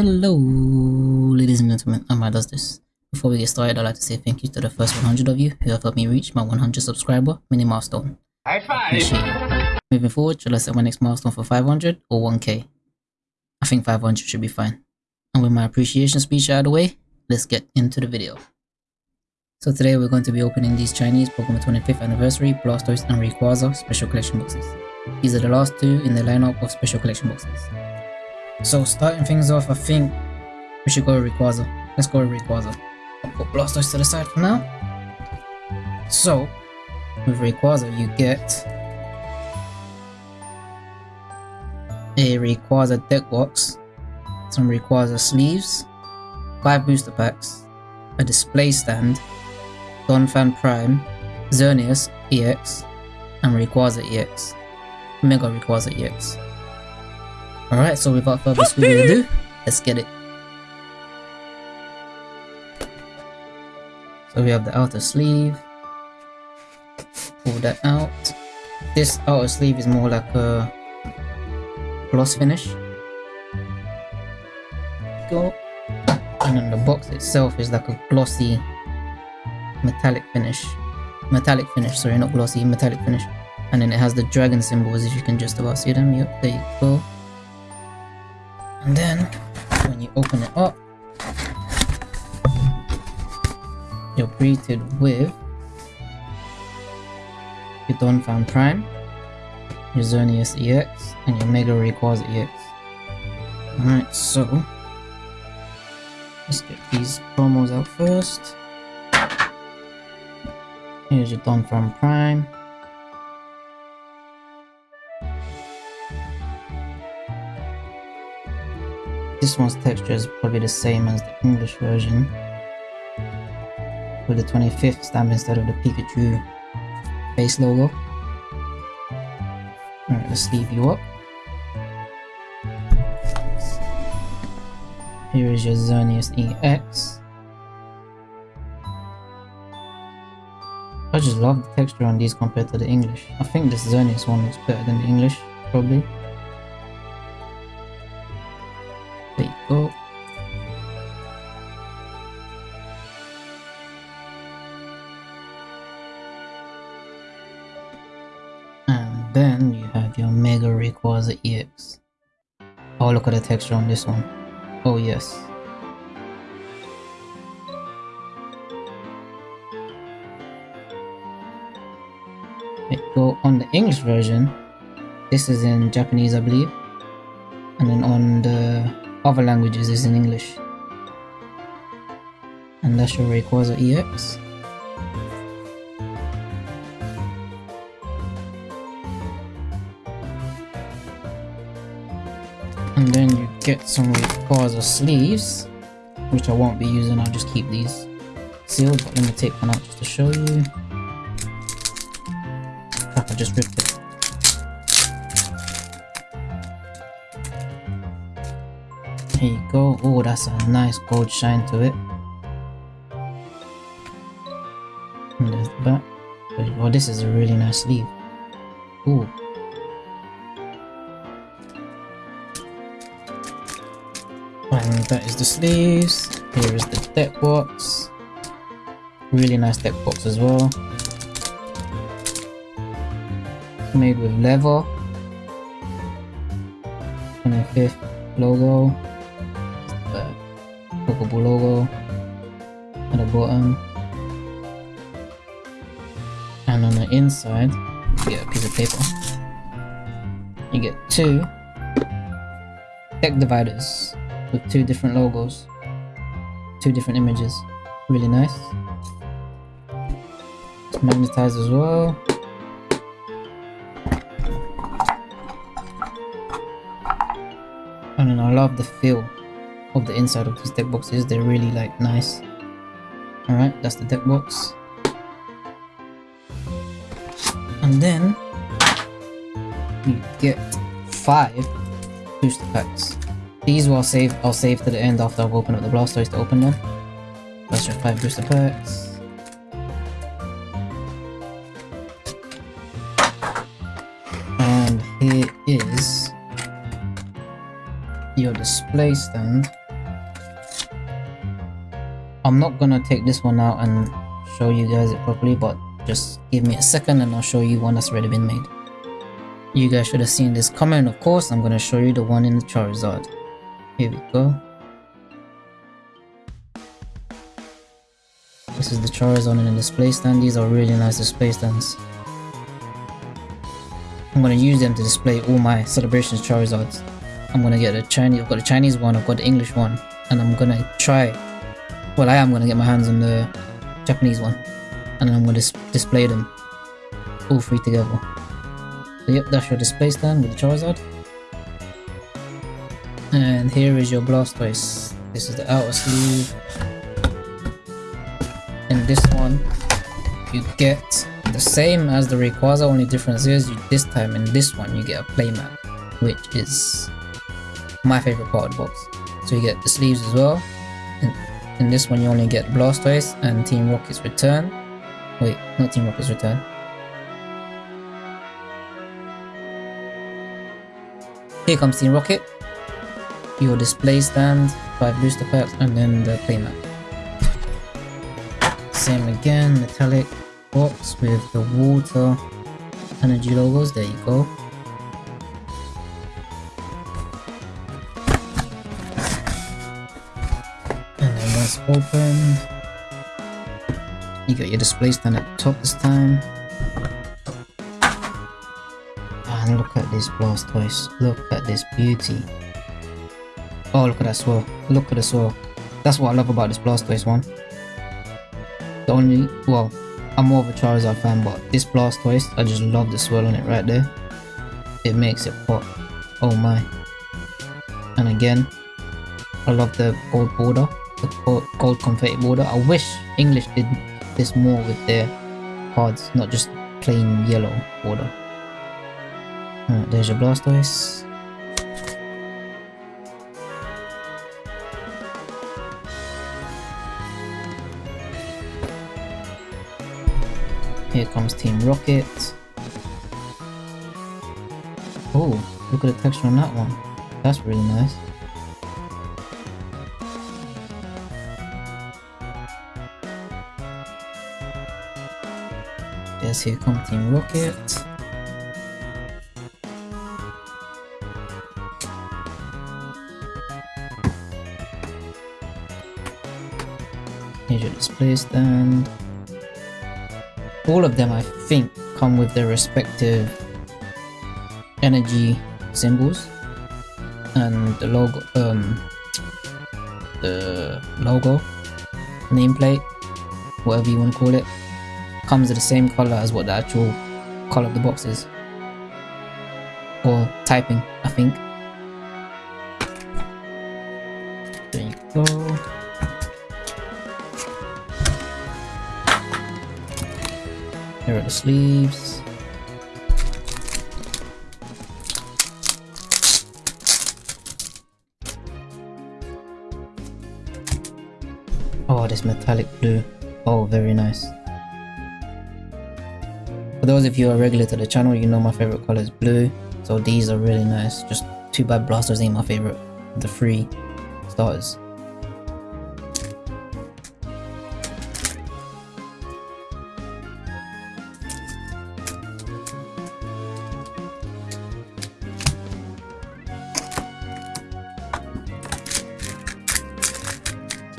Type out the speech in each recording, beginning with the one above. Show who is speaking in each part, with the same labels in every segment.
Speaker 1: Hello, ladies and gentlemen, Amar does this. Before we get started, I'd like to say thank you to the first 100 of you who have helped me reach my 100 subscriber mini milestone.
Speaker 2: High five!
Speaker 1: Moving forward, shall I set my next milestone for 500 or 1k? I think 500 should be fine. And with my appreciation speech out of the way, let's get into the video. So today we're going to be opening these Chinese Pokemon 25th Anniversary Blastoise and Rayquaza Special Collection boxes. These are the last two in the lineup of Special Collection boxes. So starting things off, I think we should go Rayquaza. Let's go Rayquaza. I'll put Blastoise to the side for now. So, with Rayquaza you get a Rayquaza deck box, some Rayquaza sleeves, 5 booster packs, a display stand, Donphan Prime, Xerneas EX, and Rayquaza EX. Mega Rayquaza EX. Alright, so without further ado, let's get it. So we have the outer sleeve. Pull that out. This outer sleeve is more like a gloss finish. Go. And then the box itself is like a glossy metallic finish. Metallic finish, sorry, not glossy, metallic finish. And then it has the dragon symbols, if you can just about see them. Yep, there you go. And then, when you open it up, you're greeted with your Donphan Prime, your Xerneas EX, and your Mega Rayquaza EX. Alright, so let's get these promos out first. Here's your Donphan Prime. This one's texture is probably the same as the English version. With the 25th stamp instead of the Pikachu face logo. Alright, let's leave you up. Here is your Xerneas EX. I just love the texture on these compared to the English. I think this Xerneas one looks better than the English, probably. Then you have your Mega Rayquaza EX. Oh, look at the texture on this one. Oh, yes. Go. On the English version, this is in Japanese, I believe. And then on the other languages is in English. And that's your Rayquaza EX. And then you get some Rayquaza sleeves, which I won't be using, I'll just keep these sealed, but let me take one out just to show you. Crap, I just ripped it. Here you go. Oh, that's a nice gold shine to it. And there's the back. Oh, this is a really nice sleeve. Ooh. And that is the sleeves. Here is the deck box. Really nice deck box as well. Made with leather. 25th logo. The Pokeball logo at the bottom. And on the inside, you get a piece of paper. You get two deck dividers with two different logos, two different images. Really nice. It's magnetized as well. Oh, and then I love the feel of the inside of these deck boxes. They're really like nice. Alright, that's the deck box. And then you get five booster packs. These will save I'll save to the end after I've opened up the Blastoise to open them. That's your five booster packs. And here is your display stand I'm not gonna take this one out and show you guys it properly, but just give me a second and I'll show you one that's already been made. You guys should have seen this coming, of course. I'm gonna show you the one in the Charizard. Here we go. This is the Charizard in the display stand. These are really nice display stands. I'm gonna use them to display all my celebrations Charizards. I'm gonna get a Chinese, I've got a Chinese one, I've got the English one, and I'm gonna try, well I am gonna get my hands on the Japanese one, and then I'm gonna dis display them all three together. So yep, that's your display stand with the Charizard. And here is your Blastoise. This is the outer sleeve. And this one, you get the same as the Rayquaza, only difference is you, this time in this one you get a playmat, which is my favorite part of the box. So you get the sleeves as well. And in this one you only get Blastoise and Team Rocket's return. Wait, not Team Rocket's return. Here comes Team Rocket. Your display stand, 5 booster packs, and then the playmat. Same again, metallic box with the water energy logos, there you go. And then once opened, you got your display stand at the top this time. And look at this Blastoise, look at this beauty. Oh look at that swirl, look at the swirl. That's what I love about this Blastoise one. The only, well, I'm more of a Charizard fan, but this Blastoise, I just love the swirl on it right there. It makes it pop. Oh my. And again, I love the gold border, the gold confetti border. I wish English did this more with their cards, not just plain yellow border. Right, there's your Blastoise. Here comes Team Rocket. Oh, look at the texture on that one. That's really nice. Yes, here comes Team Rocket. Here's your display stand all of them I think come with their respective energy symbols. And the logo um the logo nameplate whatever you want to call it comes in the same color as what the actual color of the box is. Or typing I think Here are the sleeves. Oh, this metallic blue. Oh, very nice. For those of you who are regular to the channel, you know my favorite color is blue. So these are really nice. Just too bad Blastoise ain't my favorite. The three starters.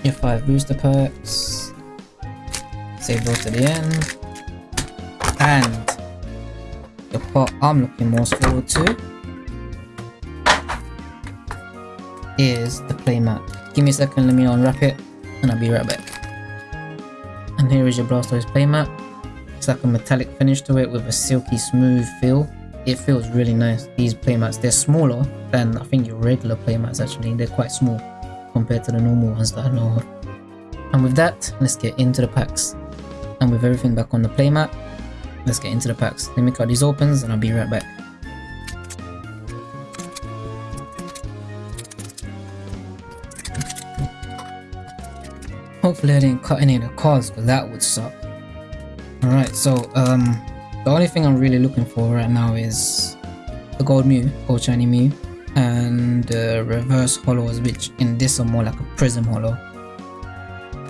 Speaker 1: Your five booster packs. Save those to the end. And the part I'm looking most forward to is the playmat. Give me a second, let me unwrap it, and I'll be right back. And here is your Blastoise playmat. It's like a metallic finish to it with a silky smooth feel. It feels really nice. These playmats, they're smaller than I think your regular playmats actually. They're quite small compared to the normal ones that I know of. And with that, let's get into the packs. And with everything back on the playmat, let's get into the packs. Let me cut these opens and I'll be right back. Hopefully I didn't cut any of the cards because that would suck. Alright, so um, the only thing I'm really looking for right now is the gold Mew, gold shiny Mew, and uh, reverse holos which in this are more like a prism holo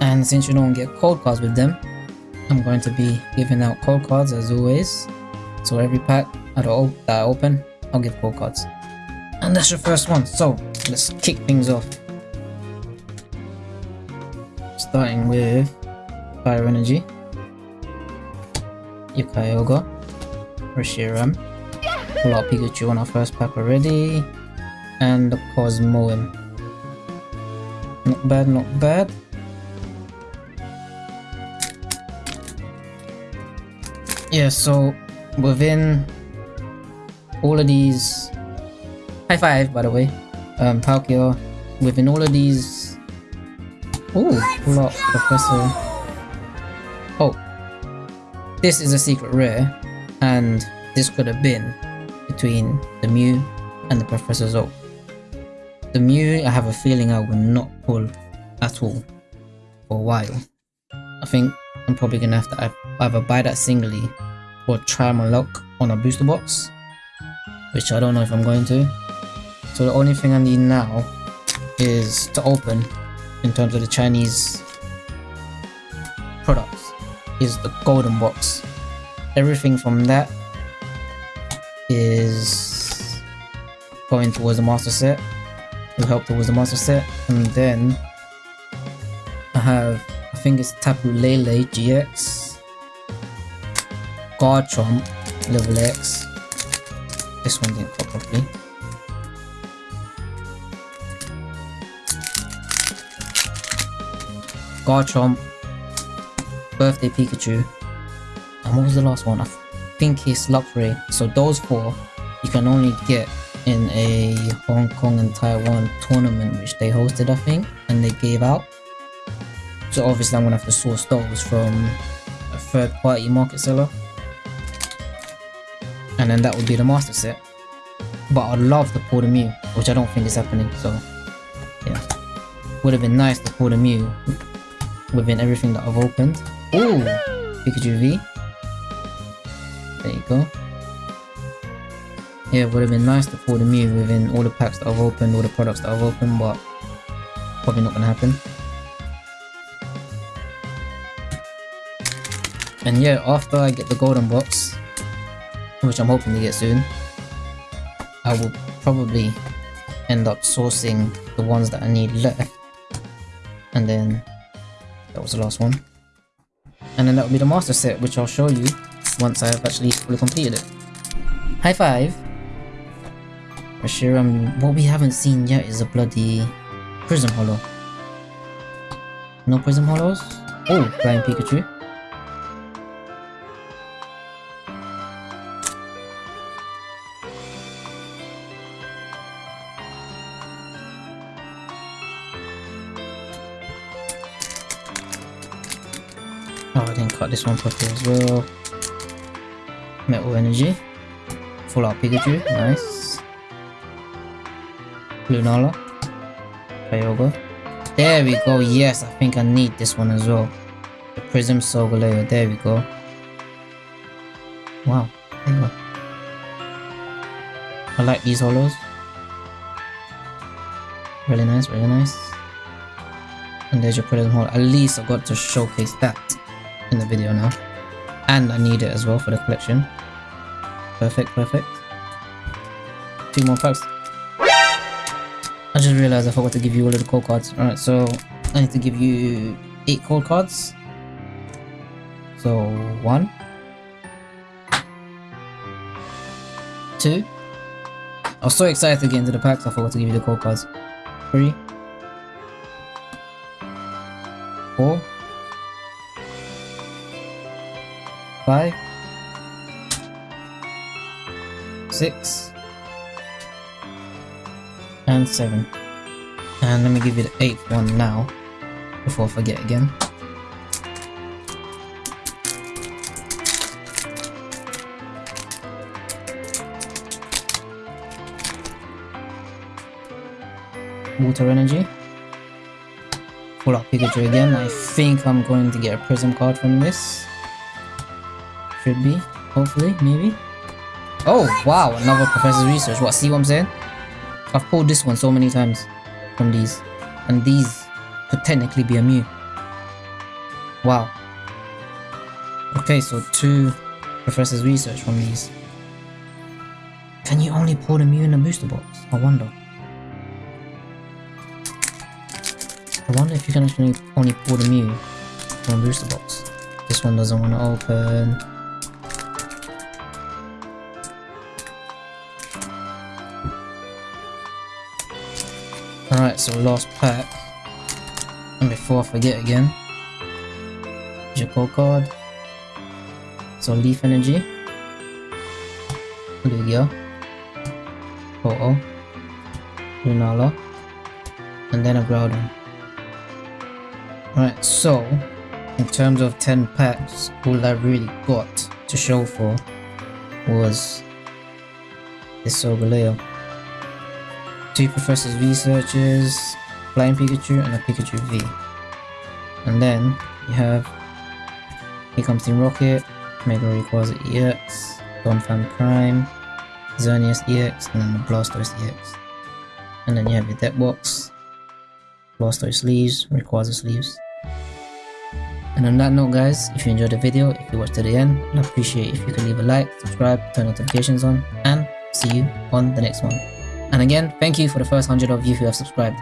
Speaker 1: And since you don't get code cards with them, I'm going to be giving out code cards as always. So every pack that I open, I'll give code cards. And that's your first one. So let's kick things off. Starting with Fire Energy, Kyogre, Reshiram, pull out Pikachu on our first pack already, and the Cosmoem. Not bad, not bad. Yeah, so within all of these high five by the way um Palkia within all of these oh lock professor oh this is a secret rare and this could have been between the Mew and the Professor's Oak. The Mew I have a feeling I will not pull at all for a while. I think I'm probably gonna have to either buy that singly or try my luck on a booster box which I don't know if I'm going to. So the only thing I need now is to open in terms of the Chinese products is the golden box. Everything from that is going towards the master set will help towards the master set and then I have I think it's Tapu Lele GX Garchomp level X. This one didn't pop properly. Garchomp, Birthday Pikachu, and what was the last one? I think it's Luxray. So those four you can only get in a Hong Kong and Taiwan tournament which they hosted I think and they gave out. So obviously I'm gonna have to source those from a third party market seller and then that would be the master set. But I'd love to pull the Mew, which I don't think is happening, so yeah. Would have been nice to pull the Mew within everything that I've opened. Ooh! Pikachu V. There you go. Yeah, it would have been nice to pull the Mew within all the packs that I've opened, all the products that I've opened, but probably not gonna happen. And yeah, after I get the golden box, which I'm hoping to get soon, I will probably end up sourcing the ones that I need left. And then that was the last one. And then that will be the master set, which I'll show you once I've actually fully completed it. High five! Reshiram, what we haven't seen yet is a bloody Prism Holo. No Prism Holos? Oh, Flying Pikachu. Oh, I didn't cut this one properly as well. Metal Energy. Full Art Pikachu, nice. Lunala. Kyogre. There we go, yes, I think I need this one as well. The Prism Solgaleo, there we go. Wow, I like these holos. Really nice, really nice. And there's your Prism Holo. At least I got to showcase that in the video now. And I need it as well for the collection. Perfect, perfect. Two more packs. Just realized I forgot to give you all of the code cards. Alright, so I need to give you eight code cards. So one. Two. I was so excited to get into the packs, I forgot to give you the code cards. Three. Four. five, six, and seven. And let me give you the eighth one now, before I forget again. Water Energy. Pull out Pikachu again. I think I'm going to get a Prism card from this. Should be, hopefully, maybe. Oh, wow, another Professor's Research. What, see what I'm saying? I've pulled this one so many times from these. And these could technically be a Mew. Wow. Okay, so two Professor's research from these. Can you only pull the Mew in a booster box? I wonder. I wonder if you can actually only pull the Mew from a booster box. This one doesn't want to open. Alright, so last pack. And before I forget again, code card. So Leaf Energy, Lugia, Ho-Oh, Lunala, and then a Groudon. Right, so in terms of 10 packs, all I really got to show for was this Solgaleo. Two Professor's Researchers, Flying Pikachu, and a Pikachu V. And then you have here comes Team Rocket, Mega Rayquaza EX, Donphan Prime, Xerneas EX, and then the Blastoise EX. And then you have your deck box, Blastoise sleeves, Rayquaza sleeves. And on that note guys, if you enjoyed the video, if you watched to the end, I'd appreciate if you could leave a like, subscribe, turn notifications on, and see you on the next one. And again, thank you for the first 100 of you who have subscribed.